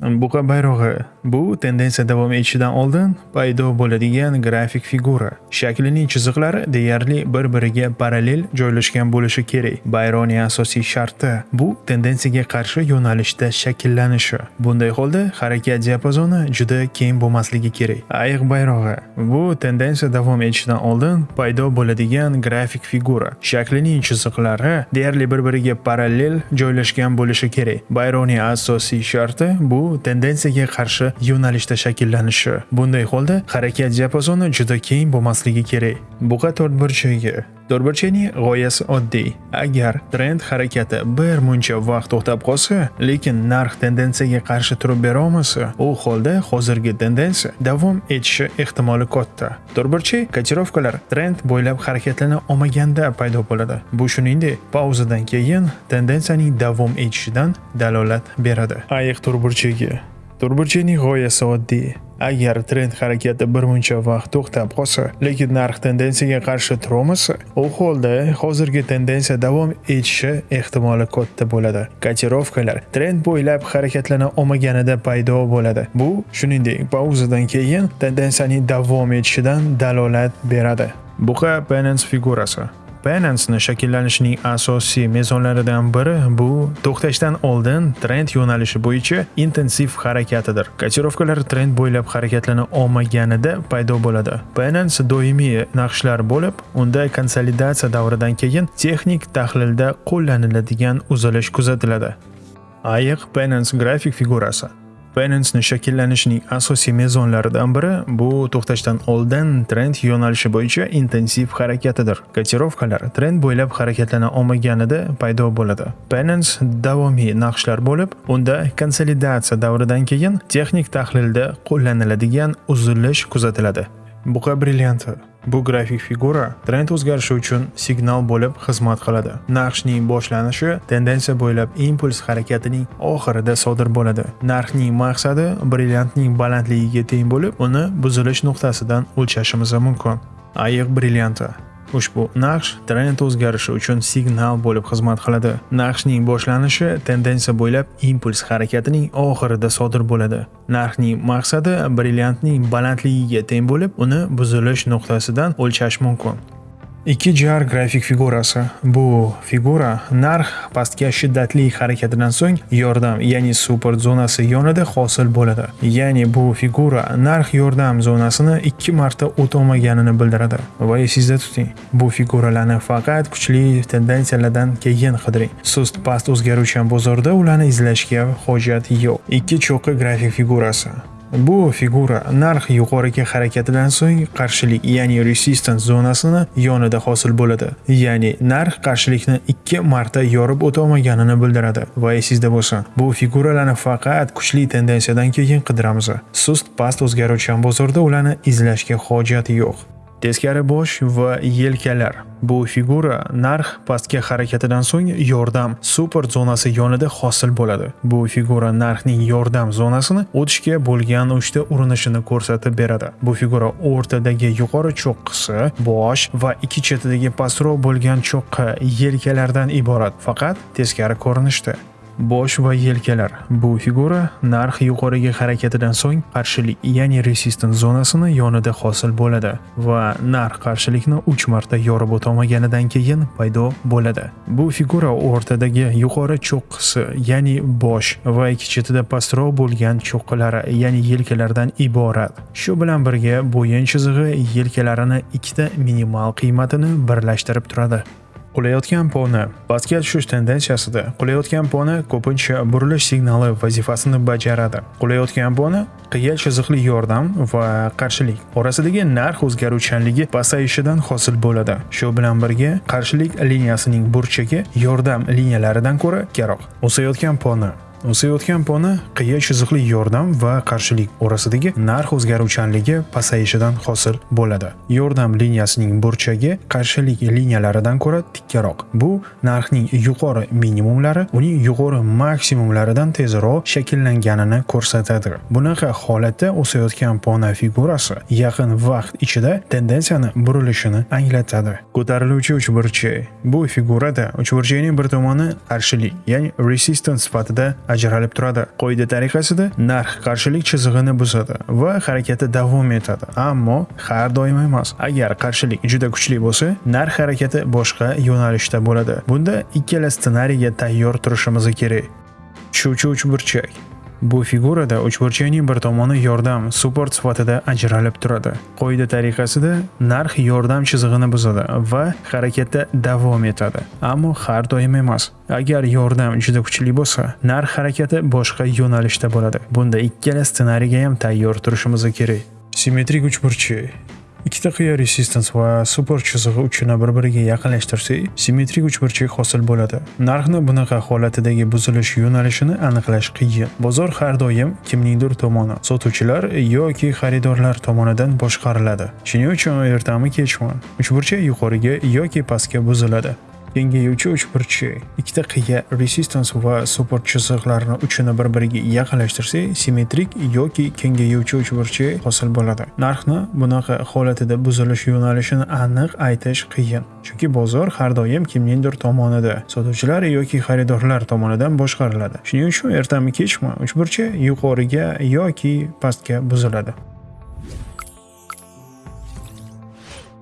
Buqa bayrog'i bu tendensiya davom etishidan oldin paydo bo'ladigan grafik figura. Shaklining chiziqlari deyarli bir-biriga parallel joylashgan bo'lishi kerak. Bayroqning asosiy sharti bu tendensiyaga qarshi yo'nalishda shakllanishi. Bunday holda harakat diapazoni juda keng bo'lmasligi kerak. Ayiq bayrog'i bu tendensiya davom etishidan oldin paydo bo'ladigan grafik figura. Shaklining chiziqlari deyarli bir-biriga parallel joylashgan bo'lishi kerak. Bayroqning asosiy sharti bu tendensiyaga qarshi yo'nalishda shakllanishi. Bunday holda harakat diapazoni juda keng bo'lmasligi kerak. Buqa to'rtburchagi To'rtburchakning g'oyasi oddiy. Agar trend harakati bir muncha vaqt to'xtab qolsa, lekin narx tendensiyaga qarshi turib bera olmasa, u holda hozirgi tendensiya davom etishi ehtimoli katta. To'rtburchak kotirovkalar trend bo'ylab harakatlana olmaganda paydo bo'ladi. Bu shuningdek, pauzadan keyin tendensiyaning davom etishidan dalolat beradi. Ayiq to'rtburchagi To'rtburchakning g'oyasi oddiy. Agar trend harakati bir muncha vaqt to'xtab qolsa, lekin narx tendensiyaga qarshi turolmasa, u holda hozirgi tendensiya davom etishi ehtimoli katta bo'ladi. Kotirovkalar trend bo'ylab harakatlana olmaganida paydo bo'ladi. Bu, shuningdek, pauzadan keyin tendensiyaning davom etishidan dalolat beradi. Buqa Binance figurasi Binance'ni shakllanishining asosiy mezonlaridan biri bu to'xtashdan oldin trend yo'nalishi bo'yicha intensiv harakatidir. Kotirovkalar trend bo'ylab harakatlana olmaganida paydo bo'ladi. Binance doimiy naqshlar bo'lib, unda konsolidatsiya davridan keyin texnik tahlilda qo'llaniladigan uzilish kuzatiladi. Ayiq Binance grafik figurasi Binance'ni shakllanishining asosiy mezonlaridan biri bu to'xtashdan oldin trend yo'nalishi bo'yicha intensiv harakatidir. Kotirovkalar trend bo'ylab harakatlana olmaganida paydo bo'ladi. Binance davomiy naqshlar bo'lib, unda konsolidatsiya davridan keyin texnik tahlilda qo'llaniladigan uzilish kuzatiladi. Buqa brillianti Bu grafik figura trend o'zgarishi uchun signal bo'lib xizmat qiladi. Narxning boshlanishi tendensiya bo'ylab impuls harakatining oxirida sodir bo'ladi. Narxning maqsadi brilliantning balandligiga teng bo'lib, uni buzilish nuqtasidan o'lchashimiz mumkin. Ayiq brillianti Ushbu naqsh trend o'zgarishi uchun signal bo'lib xizmat qiladi. Naqshning boshlanishi tendensiya bo'ylab impuls harakatining oxirida sodir bo'ladi. Narxning maqsadi brilliantning balandligiga teng bo'lib, uni buzilish nuqtasidan o'lchash mumkin. 2jar grafik figurasi. Bu figura narx pastga shiddatli harakatidan so'ng yordam, ya'ni super zonasi yonida hosil bo'ladi. Ya'ni bu figura narx yordam zonasini 2 marta o'tolmaganini bildiradi. Va esingizda tuting, bu figuralarni faqat kuchli tendensiyalardan keyin qidiring. Sust past o'zgaruvchan bozorda ularni izlashga hojat yo'q. Ikki cho'qqi grafik figurasi. Bu figura narx yuqoriga harakatidan so'ng qarshilik, ya'ni resistance zonasini yonida hosil bo'ladi. Ya'ni narx qarshilikni 2 marta yorib o'tolmaganini bildiradi. Va esingizda bo'lsin, bu figuralarni faqat kuchli tendensiyadan keyin qidiramiz. Sust past o'zgaruvchan bozorda ularni izlashga hojat yo'q. Teskari bosh va yelkalar. Bu figura narx pastga harakatidan so'ng yordam super zonasi yonida hosil bo'ladi. Bu figura narxning yordam zonasini o'tishga bo'lgan uchta urinishini ko'rsatib beradi. Bu figura o'rtadagi yuqori cho'qqisi, bosh va ikki chetidagi pastroq bo'lgan cho'qqi yelkalardan iborat, faqat teskari ko'rinishda. Bosh va yelkalar. Bu figura narx yuqoriga harakatidan so'ng qarshilik, ya'ni resistance zonasini yonida hosil bo'ladi va narx qarshilikni 3 marta yorib o'tolmaganidan keyin paydo bo'ladi. Bu figura o'rtadagi yuqori cho'qqisi, ya'ni bosh va ikki chetida pastroq bo'lgan cho'qqilari, ya'ni yelkalardan iborat. Shu bilan birga bo'yin chizig'i yelkalarini ikkita minimal qiymatini birlashtirib turadi. Qulayotgan poni pastga tushish tendensiyasida qulayotgan poni ko'pincha burilish signali vazifasini bajaradi. Qulayotgan poni qiya chiziqli yordam va qarshilik orasidagi narx o'zgaruvchanligi pasayishidan hosil bo'ladi. Shu bilan birga qarshilik liniyasining burchagi yordam liniyalaridan ko'ra karoq. O'sayotgan poni O'sayotgan pona qiya chiziqli yordam va qarshilik orasidagi narx o'zgaruvchanligi pasayishidan hosil bo'ladi. Yordam liniyasining burchagi qarshilik liniyalaridan ko'ra tikkaroq. Bu narxning yuqori minimumlari uning yuqori maksimumlaridan tezroq shakllanganini ko'rsatadi. Bunaqa holatda o'sayotgan pona figurasi yaqin vaqt ichida tendensiyani burilishini anglatadi. Ko'tariluvchi uchburchak. Bu figurada uchburchakning bir tomoni qarshilik, ya'ni resistance sifatida ajralib turadi. Qoida tariqasida narx qarshilik chizig'ini buzadi va harakati davom etadi, ammo har doim emas. Agar qarshilik juda kuchli bo'lsa, narx harakati boshqa yo'nalishda bo'ladi. Bunda ikkala ssenariyga tayyor turishimiz kerak. Uchuvchi uchburchak Bu figurada uchburchakning bir tomoni yordam support sifatida ajralib turadi. Qoida tariqasida narx yordam chizig'ini buzadi va harakatda davom etadi, ammo har doim emas. Agar yordam juda kuchli bo'lsa, narx harakati boshqa yo'nalishda bo'ladi. Bunda ikkala ssenariyga ham tayyor turishimiz kerak. Simmetrik uchburchak ikkita qiya resistance va support chizig'i uchini bir-biriga yaqinlashtirsak, simmetrik uchburchak hosil bo'ladi. Narxni bunaqa holatidagi buzilish yo'nalishini aniqlash qiyin. Bozor har doim kimningdir tomoni, sotuvchilar yoki xaridorlar tomonidan boshqariladi. Shuning uchun ertami kechmi uchburchak yuqoriga yoki pastga buziladi. Kengayuvchi uchburchak ikkita qiya resistance va support chiziqlarini uchini bir-biriga yaqinlashtirsak simmetrik yoki kengayuvchi uchburchak hosil bo'ladi. Narxni bunaqa holatida buzilish yo'nalishini aniq aytish qiyin chunki bozor har doim kimningdir tomonida sotuvchilar yoki xaridorlar tomonidan boshqariladi. Shuning uchun ertami kechmi uchburchak yuqoriga yoki pastga buziladi.